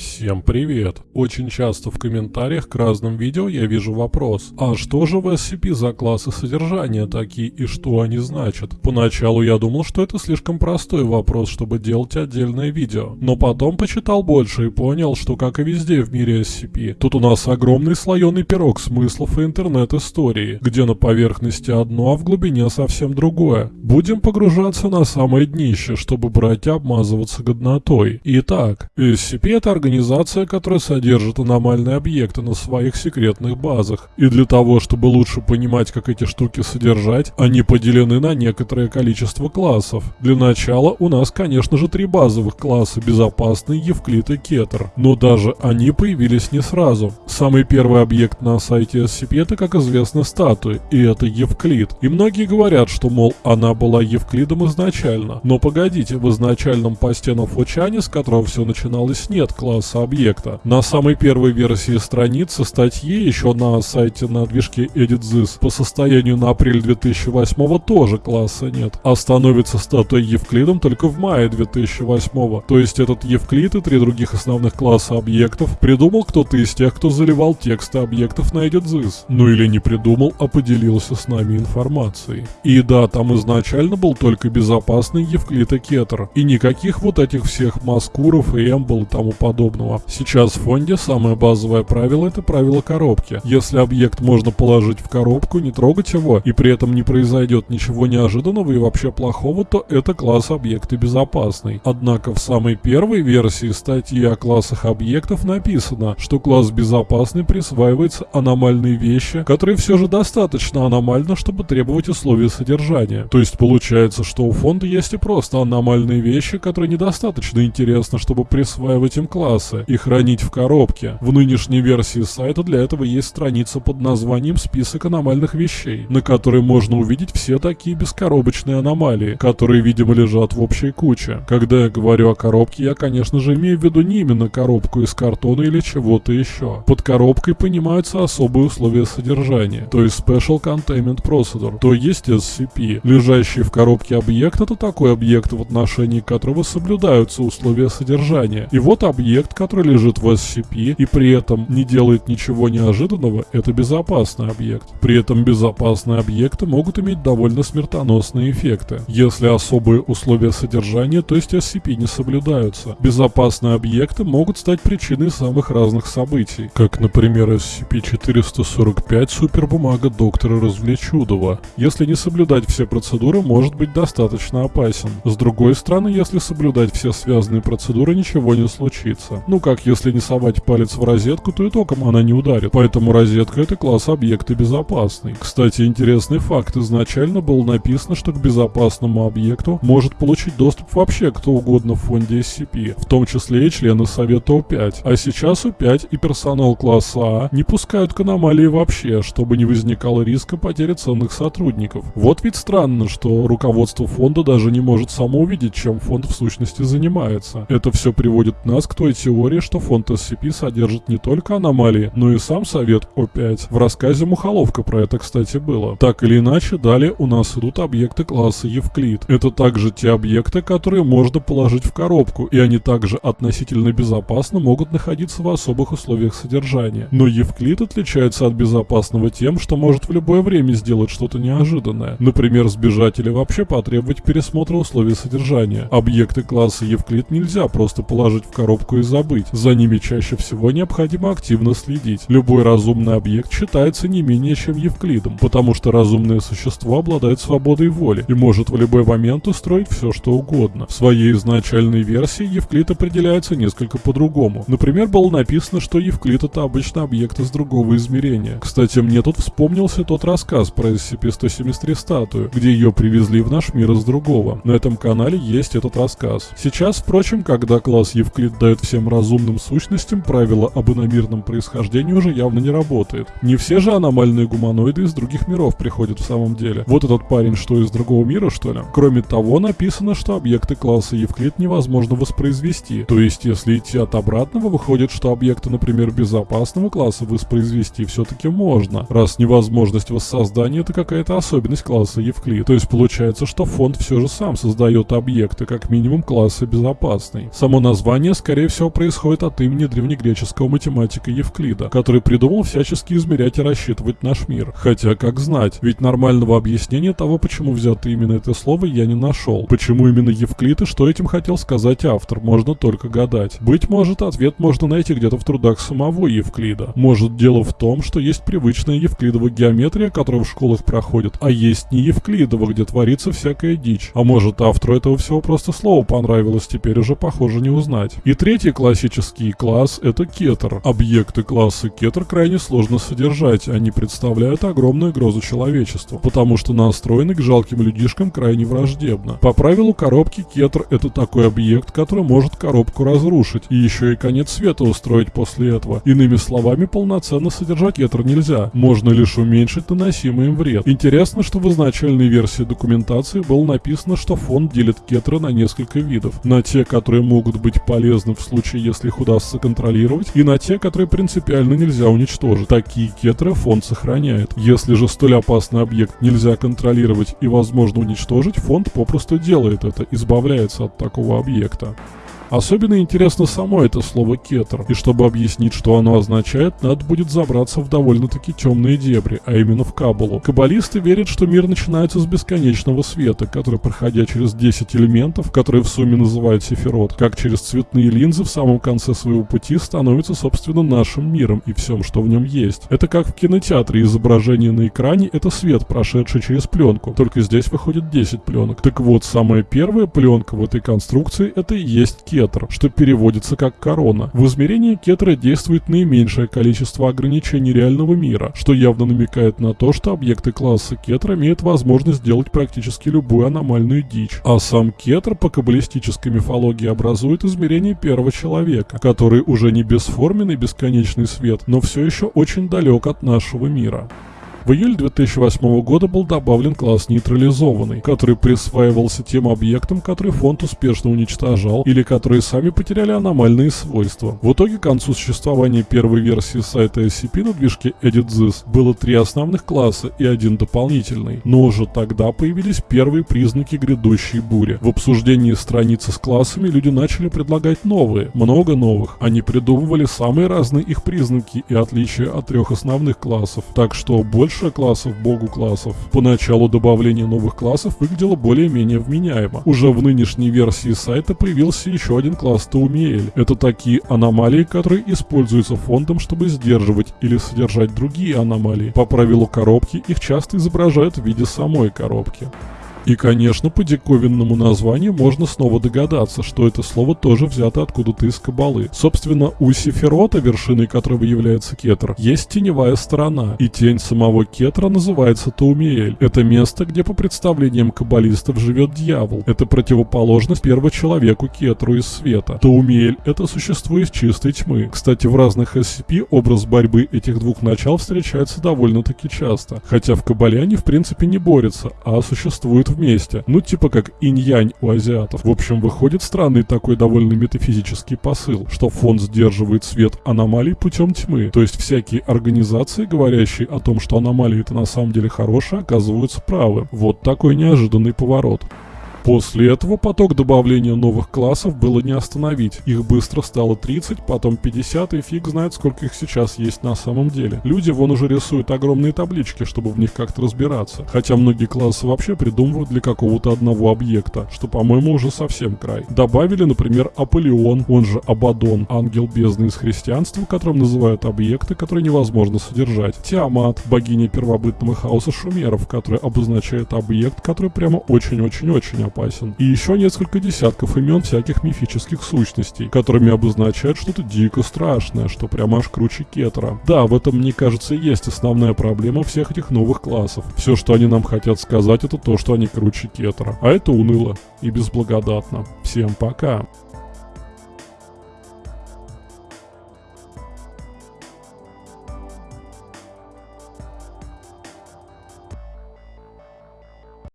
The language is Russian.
Всем привет! Очень часто в комментариях к разным видео я вижу вопрос, а что же в SCP за классы содержания такие и что они значат? Поначалу я думал, что это слишком простой вопрос, чтобы делать отдельное видео, но потом почитал больше и понял, что как и везде в мире SCP, тут у нас огромный слоеный пирог смыслов и интернет-истории, где на поверхности одно, а в глубине совсем другое. Будем погружаться на самое днище, чтобы брать и обмазываться годнотой. Итак, SCP это организация организация, которая содержит аномальные объекты на своих секретных базах. И для того, чтобы лучше понимать, как эти штуки содержать, они поделены на некоторое количество классов. Для начала у нас, конечно же, три базовых класса – Безопасный, Евклид и Кетер. Но даже они появились не сразу. Самый первый объект на сайте SCP – это, как известно, статуи, и это Евклид. И многие говорят, что, мол, она была Евклидом изначально. Но погодите, в изначальном посте на Фочане, с которого все начиналось, нет класса класса объекта. На самой первой версии страницы статьи, еще на сайте на движке EditThis, по состоянию на апрель 2008 тоже класса нет, а становится статуя Евклидом только в мае 2008. То есть этот Евклид и три других основных класса объектов придумал кто-то из тех, кто заливал тексты объектов на EditThis. Ну или не придумал, а поделился с нами информацией. И да, там изначально был только безопасный Евклид и Кетер, и никаких вот этих всех Маскуров и Эмбл и тому подобное подобного. Сейчас в фонде самое базовое правило это правило коробки. Если объект можно положить в коробку, не трогать его, и при этом не произойдет ничего неожиданного и вообще плохого, то это класс объекта безопасный. Однако в самой первой версии статьи о классах объектов написано, что класс безопасный присваивается аномальные вещи, которые все же достаточно аномально, чтобы требовать условия содержания. То есть получается, что у фонда есть и просто аномальные вещи, которые недостаточно интересны, чтобы присваивать им класс класса и хранить в коробке. В нынешней версии сайта для этого есть страница под названием «Список аномальных вещей», на которой можно увидеть все такие бескоробочные аномалии, которые, видимо, лежат в общей куче. Когда я говорю о коробке, я, конечно же, имею в виду не именно коробку из картона или чего-то еще. Под коробкой понимаются особые условия содержания, то есть Special Containment Procedure, то есть SCP. Лежащий в коробке объект — это такой объект, в отношении которого соблюдаются условия содержания. И вот объект, объект, который лежит в SCP и при этом не делает ничего неожиданного, это безопасный объект. При этом безопасные объекты могут иметь довольно смертоносные эффекты, если особые условия содержания, то есть SCP, не соблюдаются. Безопасные объекты могут стать причиной самых разных событий, как, например, SCP-445 супербумага доктора Развлечудова. Если не соблюдать все процедуры, может быть достаточно опасен. С другой стороны, если соблюдать все связанные процедуры, ничего не случится розетка. Ну как, если не совать палец в розетку, то и током она не ударит. Поэтому розетка это класс объекта безопасный. Кстати, интересный факт. Изначально было написано, что к безопасному объекту может получить доступ вообще кто угодно в фонде SCP, в том числе и члены Совета У5. А сейчас У5 и персонал класса А не пускают к аномалии вообще, чтобы не возникало риска потери ценных сотрудников. Вот ведь странно, что руководство фонда даже не может само увидеть, чем фонд в сущности занимается. Это все приводит нас к той теории, что фонд SCP содержит не только аномалии, но и сам совет О5. В рассказе Мухоловка про это, кстати, было. Так или иначе, далее у нас идут объекты класса Евклид. Это также те объекты, которые можно положить в коробку, и они также относительно безопасно могут находиться в особых условиях содержания. Но Евклид отличается от безопасного тем, что может в любое время сделать что-то неожиданное. Например, сбежать или вообще потребовать пересмотра условий содержания. Объекты класса Евклид нельзя просто положить в коробку и забыть. За ними чаще всего необходимо активно следить. Любой разумный объект считается не менее чем Евклидом, потому что разумное существо обладает свободой воли и может в любой момент устроить все, что угодно. В своей изначальной версии Евклид определяется несколько по-другому. Например, было написано, что Евклид это обычно объект из другого измерения. Кстати, мне тут вспомнился тот рассказ про SCP-173 статую, где ее привезли в наш мир из другого. На этом канале есть этот рассказ. Сейчас, впрочем, когда класс Евклид дает всем всем разумным сущностям правило об иномирном происхождении уже явно не работает. Не все же аномальные гуманоиды из других миров приходят в самом деле. Вот этот парень что, из другого мира, что ли? Кроме того, написано, что объекты класса Евклид невозможно воспроизвести. То есть, если идти от обратного, выходит, что объекты, например, безопасного класса воспроизвести все-таки можно, раз невозможность воссоздания это какая-то особенность класса Евклид. То есть, получается, что фонд все же сам создает объекты, как минимум класса безопасный. Само название, скорее всего, происходит от имени древнегреческого математика Евклида, который придумал всячески измерять и рассчитывать наш мир. Хотя, как знать, ведь нормального объяснения того, почему взято именно это слово, я не нашел. Почему именно Евклид и что этим хотел сказать автор, можно только гадать. Быть может, ответ можно найти где-то в трудах самого Евклида. Может, дело в том, что есть привычная евклидова геометрия, которую в школах проходят, а есть не Евклидова, где творится всякая дичь. А может, автору этого всего просто слово понравилось, теперь уже похоже не узнать. И третий классический класс — это кетер. Объекты класса кетер крайне сложно содержать, они представляют огромную угрозу человечеству, потому что настроены к жалким людишкам крайне враждебно. По правилу коробки кетер — это такой объект, который может коробку разрушить, и еще и конец света устроить после этого. Иными словами, полноценно содержать кетер нельзя, можно лишь уменьшить наносимый им вред. Интересно, что в изначальной версии документации было написано, что фонд делит кетеры на несколько видов. На те, которые могут быть полезны в случае, если их удастся контролировать, и на те, которые принципиально нельзя уничтожить. Такие кетеры фонд сохраняет. Если же столь опасный объект нельзя контролировать и возможно уничтожить, фонд попросту делает это, избавляется от такого объекта. Особенно интересно само это слово кетер, и чтобы объяснить, что оно означает, надо будет забраться в довольно-таки темные дебри, а именно в Кабалу. Каббалисты верят, что мир начинается с бесконечного света, который, проходя через 10 элементов, которые в сумме называют сефирот, как через цветные линзы в самом конце своего пути становится, собственно, нашим миром и всем, что в нем есть. Это как в кинотеатре изображение на экране — это свет, прошедший через пленку, только здесь выходит 10 пленок. Так вот, самая первая пленка в этой конструкции — это и есть кетер кетр, что переводится как корона. В измерении кетра действует наименьшее количество ограничений реального мира, что явно намекает на то, что объекты класса кетра имеют возможность сделать практически любую аномальную дичь. А сам кетр по каббалистической мифологии образует измерение первого человека, который уже не бесформенный бесконечный свет, но все еще очень далек от нашего мира. В июле 2008 года был добавлен класс нейтрализованный, который присваивался тем объектам, которые фонд успешно уничтожал или которые сами потеряли аномальные свойства. В итоге к концу существования первой версии сайта SCP на движке EditThis было три основных класса и один дополнительный, но уже тогда появились первые признаки грядущей бури. В обсуждении страницы с классами люди начали предлагать новые, много новых. Они придумывали самые разные их признаки и отличия от трех основных классов, так что больше больше классов, богу классов. Поначалу добавление новых классов выглядело более-менее вменяемо. Уже в нынешней версии сайта появился еще один класс Таумиэль. Это такие аномалии, которые используются фондом, чтобы сдерживать или содержать другие аномалии. По правилу коробки их часто изображают в виде самой коробки. И, конечно, по диковинному названию можно снова догадаться, что это слово тоже взято откуда-то из Кабалы. Собственно, у Сефирота, вершиной которого является Кетр, есть теневая сторона, и тень самого Кетра называется Таумиэль. Это место, где по представлениям каббалистов живет дьявол. Это противоположность первочеловеку Кетру из света. Таумиэль — это существо из чистой тьмы. Кстати, в разных SCP образ борьбы этих двух начал встречается довольно-таки часто. Хотя в Кабале они в принципе не борются, а существуют вместе. Ну, типа как инь-янь у азиатов. В общем, выходит странный такой довольно метафизический посыл, что фонд сдерживает свет аномалий путем тьмы. То есть всякие организации, говорящие о том, что аномалии это на самом деле хорошие, оказываются правы. Вот такой неожиданный поворот. После этого поток добавления новых классов было не остановить. Их быстро стало 30, потом 50 и фиг знает сколько их сейчас есть на самом деле. Люди вон уже рисуют огромные таблички, чтобы в них как-то разбираться. Хотя многие классы вообще придумывают для какого-то одного объекта, что по-моему уже совсем край. Добавили, например, Аполеон, он же Абадон, ангел бездны из христианства, которым называют объекты, которые невозможно содержать. Тиамат, богиня первобытного хаоса шумеров, который обозначает объект, который прямо очень-очень-очень опасен. И еще несколько десятков имен всяких мифических сущностей, которыми обозначают что-то дико страшное, что прямо аж круче кетера. Да, в этом, мне кажется, есть основная проблема всех этих новых классов. Все, что они нам хотят сказать, это то, что они круче кетера. А это уныло и безблагодатно. Всем пока.